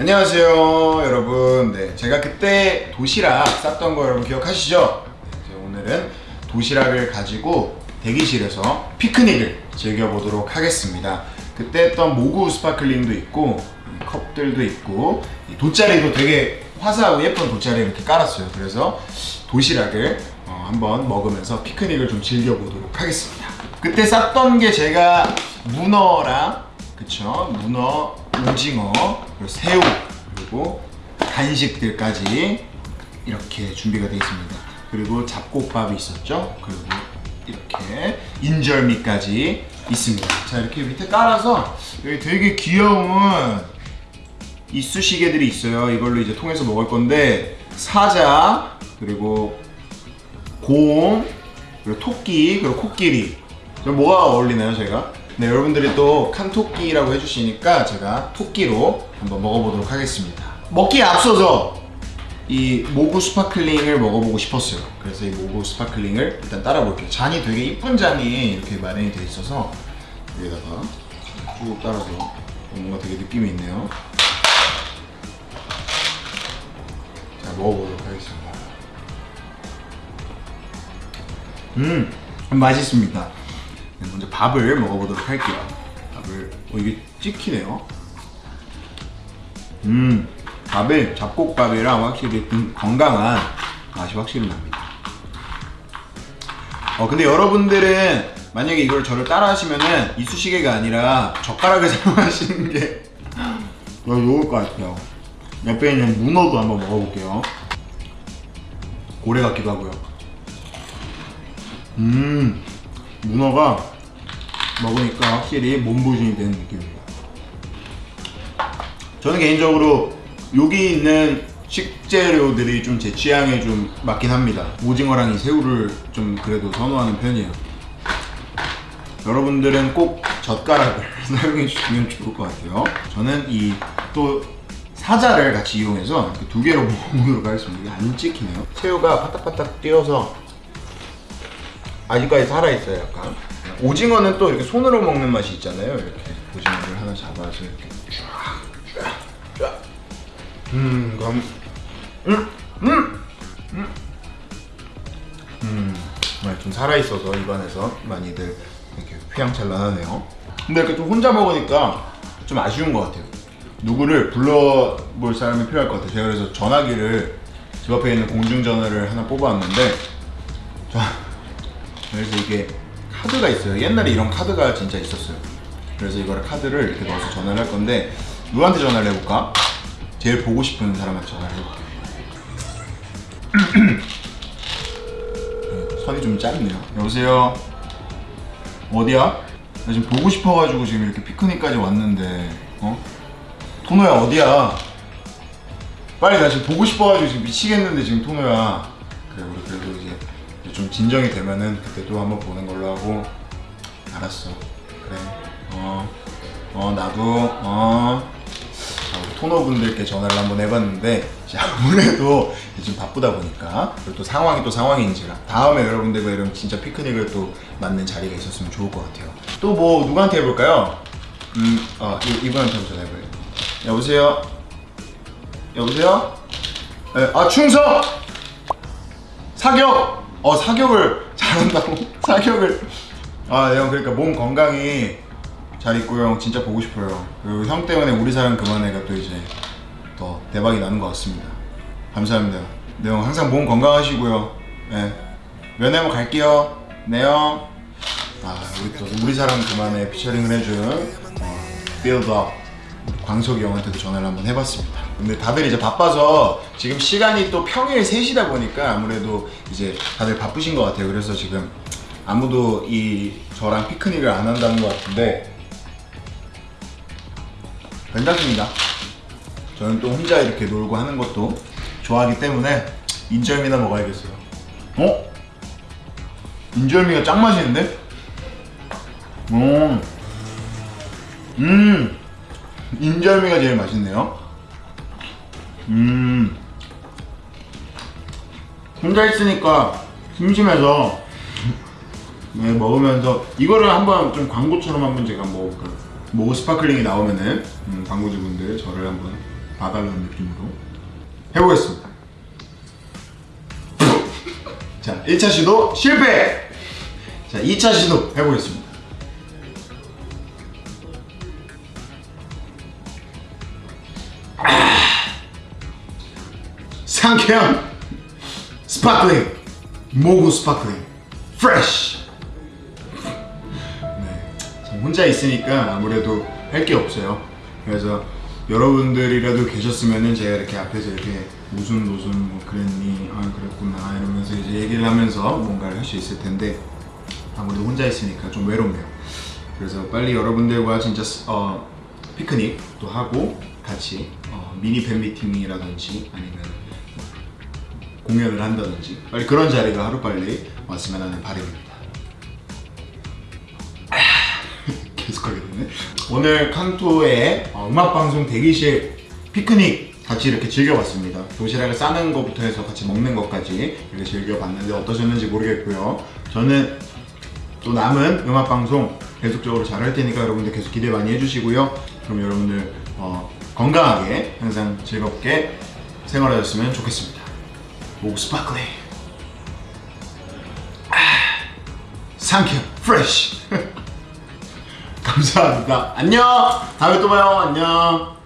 안녕하세요 여러분. 네 제가 그때 도시락 쌌던 거 여러분 기억하시죠? 이제 오늘은 도시락을 가지고 대기실에서 피크닉을 즐겨보도록 하겠습니다. 그때 했던 모구 스파클링도 있고 이 컵들도 있고 이 돗자리도 되게 화사하고 예쁜 돗자리 이렇게 깔았어요. 그래서 도시락을 어, 한번 먹으면서 피크닉을 좀 즐겨보도록 하겠습니다. 그때 쌌던 게 제가 문어랑 그쵸? 문어, 오징어, 그리고 새우 그리고 간식들까지 이렇게 준비가 되어 있습니다. 그리고 잡곡밥이 있었죠? 그리고 이렇게 인절미까지 있습니다. 자 이렇게 밑에 깔아서 여기 되게 귀여운 이쑤시개들이 있어요. 이걸로 이제 통해서 먹을 건데 사자 그리고 곰 그리고 토끼 그리고 코끼리. 저 뭐가 어울리나요 저희가? 네 여러분들이 또 칸토끼라고 해주시니까 제가 토끼로 한번 먹어보도록 하겠습니다. 먹기에 앞서서 이 모구 스파클링을 먹어보고 싶었어요. 그래서 이 모구 스파클링을 일단 따라 볼게요. 잔이 되게 이쁜 잔이 이렇게 마련이 되어 있어서 여기다가 쭉 따라서 뭔가 되게 느낌이 있네요. 자 먹어보도록 하겠습니다. 음 맛있습니다. 네, 먼저 밥을 먹어보도록 할게요. 밥을 어 이게 찍히네요. 음 밥이 잡곡밥이랑 확실히 좀 건강한 맛이 확실히 납니다. 어 근데 여러분들은 만약에 이걸 저를 따라 하시면은 이쑤시개가 아니라 젓가락을 사용하시는 게더 좋을 것 같아요. 옆에 있는 문어도 한번 먹어볼게요. 고래 같기도 하고요. 음 문어가 먹으니까 확실히 몸보신이 되는 느낌입니다. 저는 개인적으로 여기 있는 식재료들이 좀 제 취향에 좀 맞긴 합니다. 오징어랑 이 새우를 좀 그래도 선호하는 편이에요. 여러분들은 꼭 젓가락을 사용해 주시면 좋을 것 같아요. 저는 이 또 사자를 같이 이용해서 두 개로 먹어보도록 하겠습니다. 안 찍히네요. 새우가 파닥파닥 뛰어서 아직까지 살아있어요 약간 오징어는 또 이렇게 손으로 먹는 맛이 있잖아요 이렇게 오징어를 하나 잡아서 이렇게 쫙쫙 음 그럼 음! 음! 음! 음, 좀 살아있어서 입안에서 많이들 이렇게 휘황찬란하네요 근데 이렇게 좀 혼자 먹으니까 좀 아쉬운 것 같아요 누구를 불러볼 사람이 필요할 것 같아요 제가 그래서 전화기를 집 앞에 있는 공중전화를 하나 뽑아왔는데 자, 그래서 이게 카드가 있어요 옛날에 이런 카드가 진짜 있었어요 그래서 이거를 카드를 이렇게 넣어서 전화를 할 건데 누구한테 전화를 해볼까? 제일 보고 싶은 사람한테 전화를 해볼게요 네, 선이 좀 짧네요 여보세요 어디야? 나 지금 보고 싶어가지고 지금 이렇게 피크닉까지 왔는데 어? 토노야 어디야? 빨리 나 지금 보고 싶어가지고 지금 미치겠는데 지금 토노야 그래 우리 그래도 이제 좀 진정이 되면은 그때 또 한번 보는 걸로 하고 알았어 그래 어, 어 나도 어 토너분들께 전화를 한번 해봤는데 아무래도 지금 바쁘다 보니까 그리고 또 상황이 또 상황인지라 다음에 여러분들과 이런 진짜 피크닉을 또 맞는 자리가 있었으면 좋을 것 같아요 또 뭐 누구한테 해볼까요? 음, 어, 이, 이분한테 한번 전화해봐요 여보세요? 여보세요? 네, 아 충성! 사격! 어 사격을 잘한다고? 사격을. 아형 그러니까 몸 건강히 잘 있고 형 진짜 보고 싶어요. 그리고 형 때문에 우리 사랑 그만해가 또 이제 더 대박이 나는 것 같습니다. 감사합니다. 네 형 항상 몸 건강하시고요. 네. 면회 함 갈게요. 네 형. 아 우리 또 우리 사랑 그만해 피처링을 해준 어, 빌드업 광석이 형한테도 전화를 한번 해봤습니다 근데 다들 이제 바빠서 지금 시간이 또 평일 3시다 보니까 아무래도 이제 다들 바쁘신 것 같아요 그래서 지금 아무도 이 저랑 피크닉을 안 한다는 것 같은데 괜찮습니다 저는 또 혼자 이렇게 놀고 하는 것도 좋아하기 때문에 인절미나 먹어야겠어요 어? 인절미가 짱 맛있는데? 음, 음, 인절미가 제일 맛있네요. 음, 혼자 있으니까 심심해서 네, 먹으면서 이거를 한번 좀 광고처럼 한번 제가 먹어볼까요? 모구 스파클링이 나오면은 음, 광고주분들 저를 한번 봐달라는 느낌으로 해보겠습니다. 자, 1차 시도 실패! 자, 2차 시도 해보겠습니다. 상쾌한 sparkling 모구 스파클링 fresh 네, 혼자 있으니까 아무래도 할 게 없어요. 그래서 여러분들이라도 계셨으면은 제가 이렇게 앞에서 이렇게 무슨 무슨 뭐 그랬니 아 그랬구나 이러면서 이제 얘기를 하면서 뭔가를 할 수 있을 텐데 아무래도 혼자 있으니까 좀 외롭네요. 그래서 빨리 여러분들과 진짜 스- 어, 피크닉도 하고 같이 어, 미니 팬 미팅이라든지 아니면 공연을 한다든지 빨리 그런 자리가 하루빨리 왔으면 하는 바람입니다. 아, 계속하게 되네. 오늘 칸토의 어, 음악방송 대기실 피크닉 같이 이렇게 즐겨봤습니다. 도시락을 싸는 것부터 해서 같이 먹는 것까지 이렇게 즐겨봤는데 어떠셨는지 모르겠고요. 저는 또 남은 음악방송 계속적으로 잘 할 테니까 여러분들 계속 기대 많이 해주시고요. 그럼 여러분들 어, 건강하게 항상 즐겁게 생활하셨으면 좋겠습니다 목 스파클링. 아, 상쾌 프레쉬 감사합니다. 안녕. 다음에 또 봐요. 안녕